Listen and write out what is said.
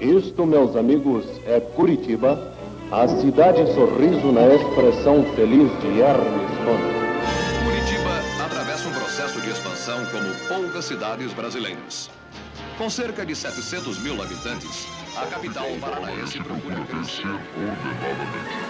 Isto, meus amigos, é Curitiba, a cidade sorriso na expressão feliz de Hermes Conde. Curitiba atravessa um processo de expansão como poucas cidades brasileiras. Com cerca de 700 mil habitantes, a capital paranaense procura crescer ordenadamente.